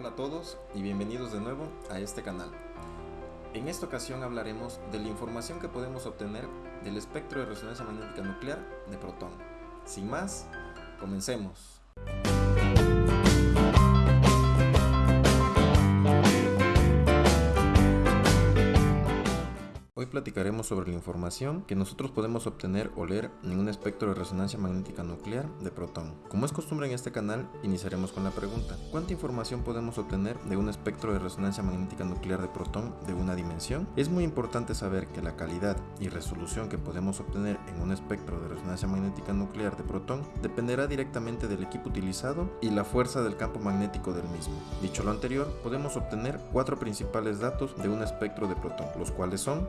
Hola a todos y bienvenidos de nuevo a este canal. En esta ocasión hablaremos de la información que podemos obtener del espectro de resonancia magnética nuclear de protón. Sin más, comencemos. Platicaremos sobre la información que nosotros podemos obtener o leer en un espectro de resonancia magnética nuclear de protón. Como es costumbre en este canal, iniciaremos con la pregunta, ¿cuánta información podemos obtener de un espectro de resonancia magnética nuclear de protón de una dimensión? Es muy importante saber que la calidad y resolución que podemos obtener en un espectro de resonancia magnética nuclear de protón dependerá directamente del equipo utilizado y la fuerza del campo magnético del mismo. Dicho lo anterior, podemos obtener cuatro principales datos de un espectro de protón, los cuales son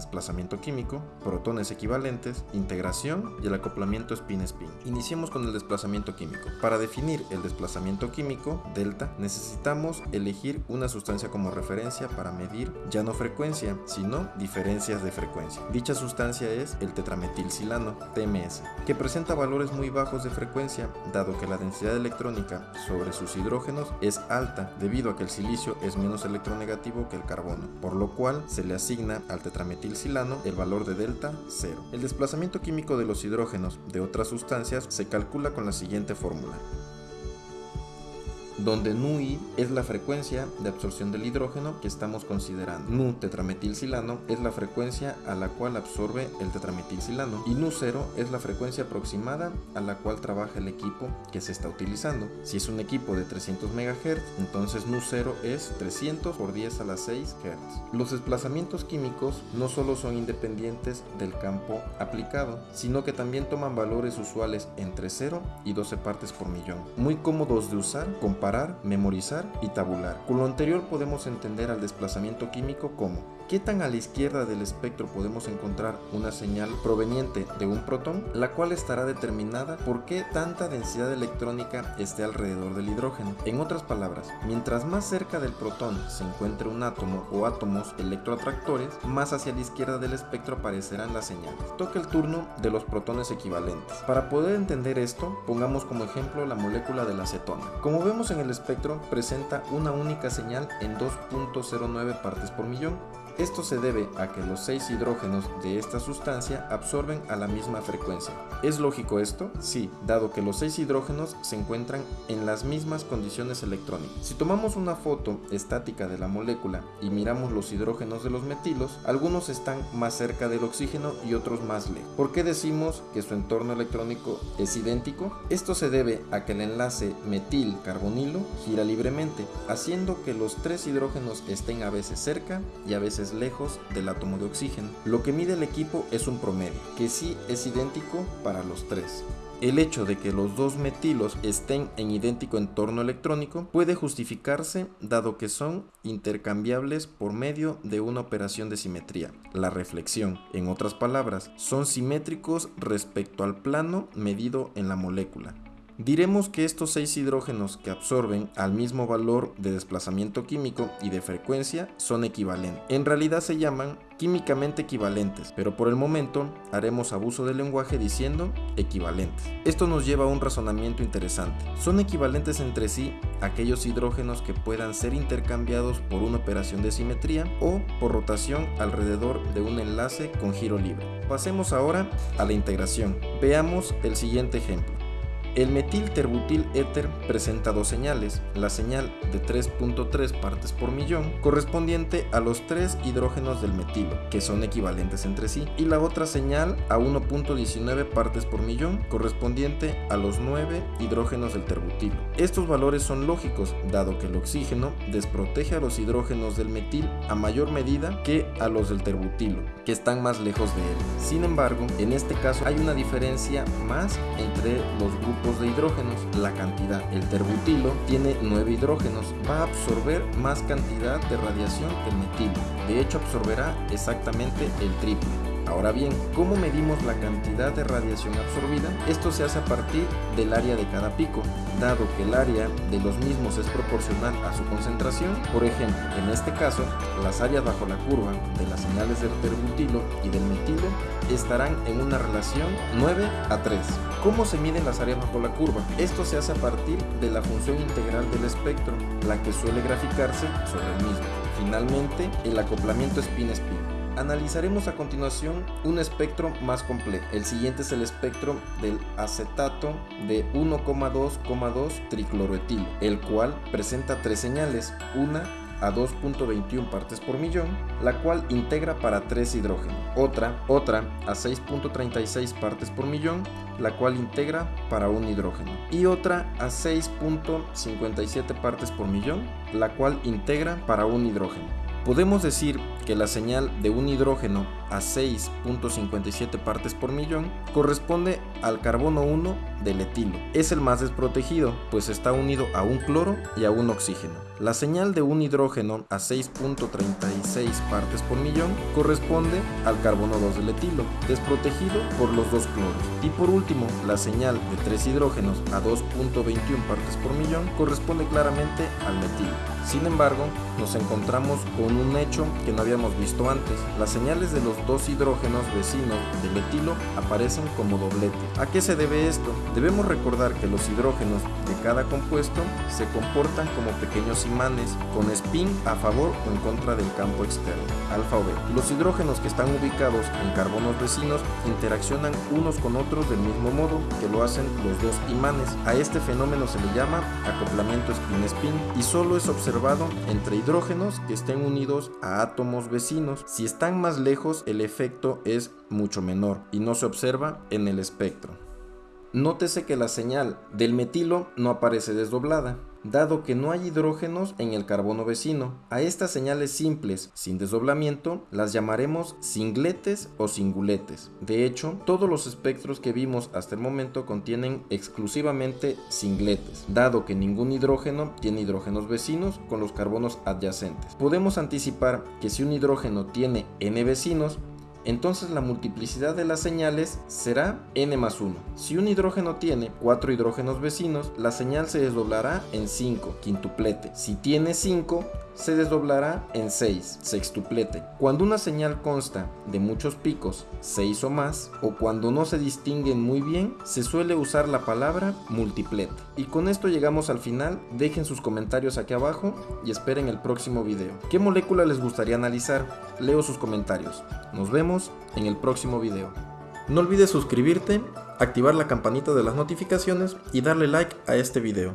desplazamiento químico, protones equivalentes, integración y el acoplamiento spin-spin. Iniciemos con el desplazamiento químico. Para definir el desplazamiento químico, delta, necesitamos elegir una sustancia como referencia para medir ya no frecuencia, sino diferencias de frecuencia. Dicha sustancia es el tetrametilsilano, TMS, que presenta valores muy bajos de frecuencia, dado que la densidad electrónica sobre sus hidrógenos es alta, debido a que el silicio es menos electronegativo que el carbono, por lo cual se le asigna al tetrametil silano el valor de delta 0. El desplazamiento químico de los hidrógenos de otras sustancias se calcula con la siguiente fórmula donde NUI es la frecuencia de absorción del hidrógeno que estamos considerando. Nu tetrametilsilano es la frecuencia a la cual absorbe el tetrametilsilano y Nu0 es la frecuencia aproximada a la cual trabaja el equipo que se está utilizando. Si es un equipo de 300 MHz, entonces Nu0 es 300 por 10 a la 6 Hz. Los desplazamientos químicos no solo son independientes del campo aplicado, sino que también toman valores usuales entre 0 y 12 partes por millón. Muy cómodos de usar comparado memorizar y tabular. Con lo anterior podemos entender al desplazamiento químico como ¿Qué tan a la izquierda del espectro podemos encontrar una señal proveniente de un protón? La cual estará determinada por qué tanta densidad electrónica esté alrededor del hidrógeno. En otras palabras, mientras más cerca del protón se encuentre un átomo o átomos electroatractores, más hacia la izquierda del espectro aparecerán las señales. Toca el turno de los protones equivalentes. Para poder entender esto, pongamos como ejemplo la molécula de la acetona. Como vemos en el espectro, presenta una única señal en 2.09 partes por millón esto se debe a que los seis hidrógenos de esta sustancia absorben a la misma frecuencia. ¿Es lógico esto? Sí, dado que los seis hidrógenos se encuentran en las mismas condiciones electrónicas. Si tomamos una foto estática de la molécula y miramos los hidrógenos de los metilos, algunos están más cerca del oxígeno y otros más lejos. ¿Por qué decimos que su entorno electrónico es idéntico? Esto se debe a que el enlace metil-carbonilo gira libremente, haciendo que los tres hidrógenos estén a veces cerca y a veces lejos del átomo de oxígeno. Lo que mide el equipo es un promedio, que sí es idéntico para los tres. El hecho de que los dos metilos estén en idéntico entorno electrónico puede justificarse dado que son intercambiables por medio de una operación de simetría, la reflexión. En otras palabras, son simétricos respecto al plano medido en la molécula. Diremos que estos seis hidrógenos que absorben al mismo valor de desplazamiento químico y de frecuencia son equivalentes. En realidad se llaman químicamente equivalentes, pero por el momento haremos abuso del lenguaje diciendo equivalentes. Esto nos lleva a un razonamiento interesante. Son equivalentes entre sí aquellos hidrógenos que puedan ser intercambiados por una operación de simetría o por rotación alrededor de un enlace con giro libre. Pasemos ahora a la integración. Veamos el siguiente ejemplo. El metil-terbutil éter presenta dos señales, la señal de 3.3 partes por millón, correspondiente a los tres hidrógenos del metilo, que son equivalentes entre sí, y la otra señal a 1.19 partes por millón, correspondiente a los 9 hidrógenos del terbutilo. Estos valores son lógicos, dado que el oxígeno desprotege a los hidrógenos del metil a mayor medida que a los del terbutilo, que están más lejos de él. Sin embargo, en este caso hay una diferencia más entre los grupos de hidrógenos, la cantidad. El terbutilo tiene 9 hidrógenos, va a absorber más cantidad de radiación que el metilo. De hecho, absorberá exactamente el triple. Ahora bien, ¿cómo medimos la cantidad de radiación absorbida? Esto se hace a partir del área de cada pico, dado que el área de los mismos es proporcional a su concentración. Por ejemplo, en este caso, las áreas bajo la curva de las señales del terbutilo y del metilo estarán en una relación 9 a 3. ¿Cómo se miden las áreas bajo la curva? Esto se hace a partir de la función integral del espectro, la que suele graficarse sobre el mismo. Finalmente, el acoplamiento spin-spin. Analizaremos a continuación un espectro más complejo. El siguiente es el espectro del acetato de 1,2,2 tricloroetilo, el cual presenta tres señales, una a 2.21 partes por millón, la cual integra para 3 hidrógenos. Otra, otra a 6.36 partes por millón, la cual integra para un hidrógeno. Y otra a 6.57 partes por millón, la cual integra para un hidrógeno. Podemos decir que la señal de un hidrógeno a 6.57 partes por millón corresponde al carbono 1 del etilo. Es el más desprotegido, pues está unido a un cloro y a un oxígeno. La señal de un hidrógeno a 6.36 partes por millón corresponde al carbono 2 del etilo, desprotegido por los dos cloros. Y por último, la señal de tres hidrógenos a 2.21 partes por millón corresponde claramente al metilo. Sin embargo, nos encontramos con un hecho que no habíamos visto antes. Las señales de los dos hidrógenos vecinos del etilo aparecen como doblete. ¿A qué se debe esto? Debemos recordar que los hidrógenos de cada compuesto se comportan como pequeños imanes con spin a favor o en contra del campo externo, alfa o beta. Los hidrógenos que están ubicados en carbonos vecinos interaccionan unos con otros del mismo modo que lo hacen los dos imanes. A este fenómeno se le llama acoplamiento spin-spin y solo es observado entre hidrógenos que estén unidos a átomos vecinos. Si están más lejos, el efecto es mucho menor y no se observa en el espectro. Nótese que la señal del metilo no aparece desdoblada, dado que no hay hidrógenos en el carbono vecino. A estas señales simples, sin desdoblamiento, las llamaremos singletes o singuletes. De hecho, todos los espectros que vimos hasta el momento contienen exclusivamente singletes, dado que ningún hidrógeno tiene hidrógenos vecinos con los carbonos adyacentes. Podemos anticipar que si un hidrógeno tiene n vecinos, entonces la multiplicidad de las señales será n más 1. Si un hidrógeno tiene 4 hidrógenos vecinos, la señal se desdoblará en 5, quintuplete. Si tiene 5, se desdoblará en 6, sextuplete. Cuando una señal consta de muchos picos, 6 o más, o cuando no se distinguen muy bien, se suele usar la palabra multiplete. Y con esto llegamos al final, dejen sus comentarios aquí abajo y esperen el próximo video. ¿Qué molécula les gustaría analizar? Leo sus comentarios. Nos en el próximo video. No olvides suscribirte, activar la campanita de las notificaciones y darle like a este video.